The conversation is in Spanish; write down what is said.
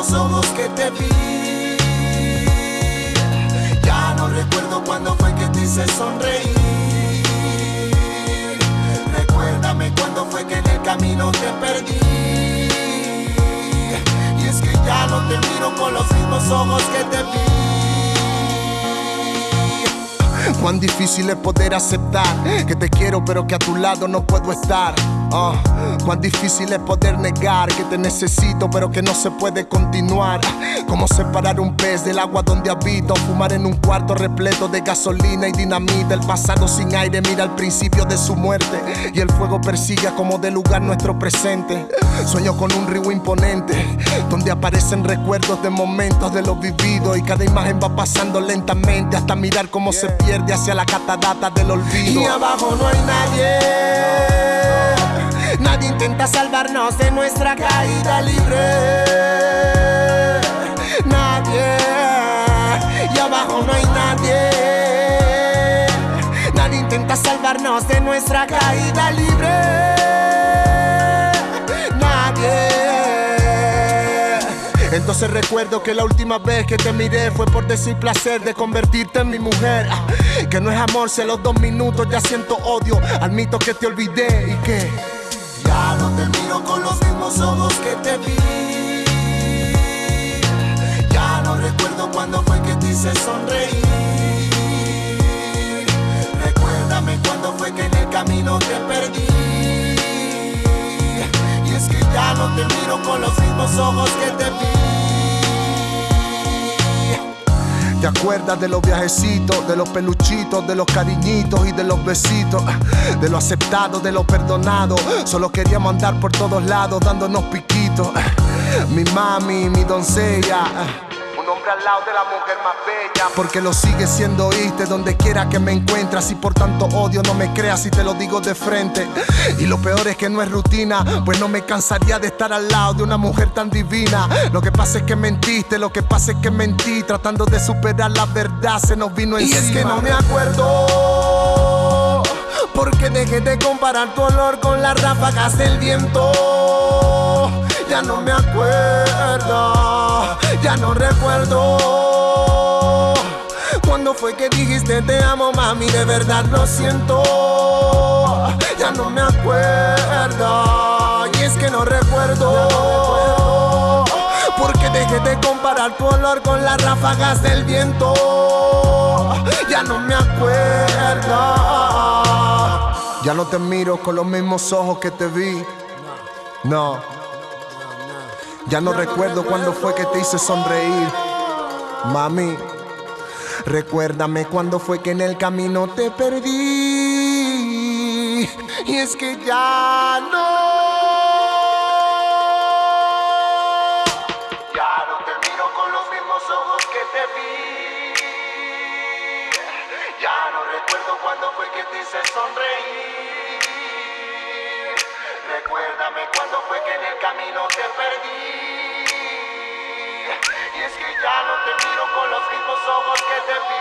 mismos ojos que te vi. Ya no recuerdo cuándo fue que te hice sonreír. Recuérdame cuándo fue que en el camino te perdí. Y es que ya no te miro con los mismos ojos que te vi. Cuán difícil es poder aceptar que te quiero pero que a tu lado no puedo estar. Ah, cuán difícil es poder negar que te necesito pero que no se puede continuar. Como separar un pez del agua donde habito, fumar en un cuarto repleto de gasolina y dinamita. El pasado sin aire mira al principio de su muerte y el fuego persigue como de lugar nuestro presente. Sueño con un río imponente donde aparecen recuerdos de momentos de lo vivido y cada imagen va pasando lentamente hasta mirar cómo se pierde hacia la catarata del olvido. Y abajo no hay. Nadie de nuestra caída libre. Nadie. Y abajo no hay nadie. Nadie intenta salvarnos de nuestra caída libre. Nadie. Entonces recuerdo que la última vez que te miré fue por decir placer de convertirte en mi mujer. Ah, Que no es amor, si a los dos minutos ya siento odio. Admito que te olvidé y que no te miro con los mismos ojos que te vi. Ya no recuerdo cuándo fue que te hice sonreír. Recuérdame cuándo fue que en el camino te perdí. Y es que ya no te miro con los mismos ojos que te acuerdas de los viajecitos, de los peluchitos, de los cariñitos y de los besitos, de lo aceptado, de lo perdonado. Solo queríamos andar por todos lados dándonos piquitos. Mi mami, mi doncella. Al lado de la mujer más bella. Porque lo sigue siendo, oíste, donde quiera que me encuentras. Y por tanto odio, no me creas si te lo digo de frente. Y lo peor es que no es rutina, pues no me cansaría de estar al lado de una mujer tan divina. Lo que pasa es que mentiste, lo que pasa es que mentí. Tratando de superar la verdad, se nos vino Y encima. es que no me acuerdo Porque dejé de comparar tu olor con las ráfagas del viento Ya no me acuerdo Ya no recuerdo Cuando fue que dijiste te amo mami De verdad lo siento Ya no me acuerdo Y es que no recuerdo porque dejé de comparar tu olor con las ráfagas del viento. Ya no me acuerdo. Ya no te miro con los mismos ojos que te vi. No. Ya no recuerdo cuándo fue que te hice sonreír. Mami, recuérdame cuándo fue que en el camino te perdí. Y es que ya no. Ya no te miro con los mismos ojos que te vi. Ya no recuerdo cuándo fue que te hice sonreír. Con